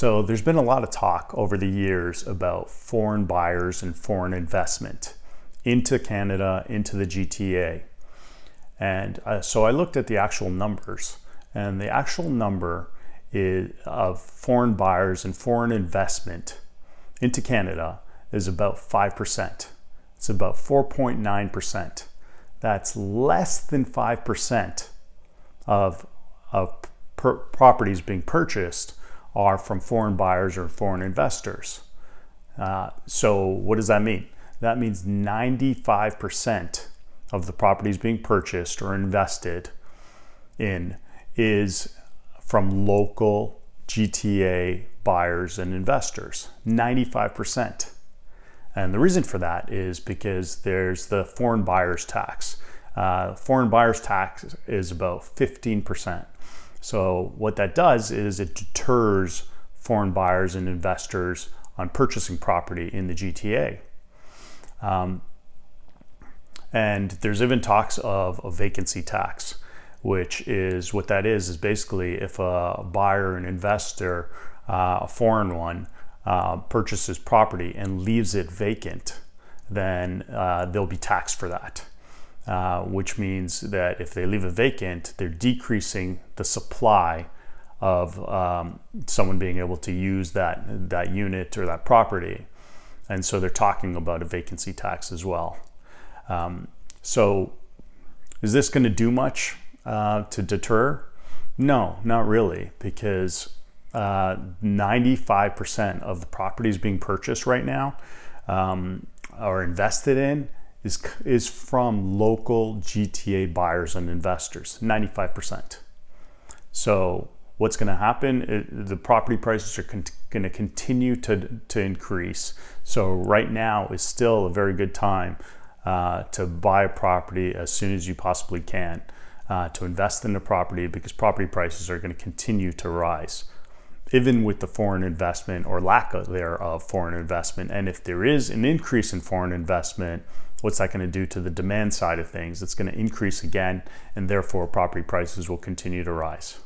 So there's been a lot of talk over the years about foreign buyers and foreign investment into Canada, into the GTA. And uh, so I looked at the actual numbers, and the actual number is, of foreign buyers and foreign investment into Canada is about 5%. It's about 4.9%. That's less than 5% of, of properties being purchased are from foreign buyers or foreign investors. Uh, so what does that mean? That means 95% of the properties being purchased or invested in is from local GTA buyers and investors, 95%. And the reason for that is because there's the foreign buyers tax. Uh, foreign buyers tax is about 15%. So what that does is it deters foreign buyers and investors on purchasing property in the GTA. Um, and there's even talks of a vacancy tax, which is what that is, is basically if a buyer an investor, uh, a foreign one, uh, purchases property and leaves it vacant, then uh, they'll be taxed for that. Uh, which means that if they leave it vacant, they're decreasing the supply of um, someone being able to use that, that unit or that property. And so they're talking about a vacancy tax as well. Um, so is this going to do much uh, to deter? No, not really, because 95% uh, of the properties being purchased right now um, are invested in is, is from local GTA buyers and investors, 95%. So what's going to happen, the property prices are going to continue to, to increase. So right now is still a very good time uh, to buy a property as soon as you possibly can, uh, to invest in the property because property prices are going to continue to rise even with the foreign investment or lack of thereof foreign investment. And if there is an increase in foreign investment, what's that going to do to the demand side of things? It's going to increase again, and therefore property prices will continue to rise.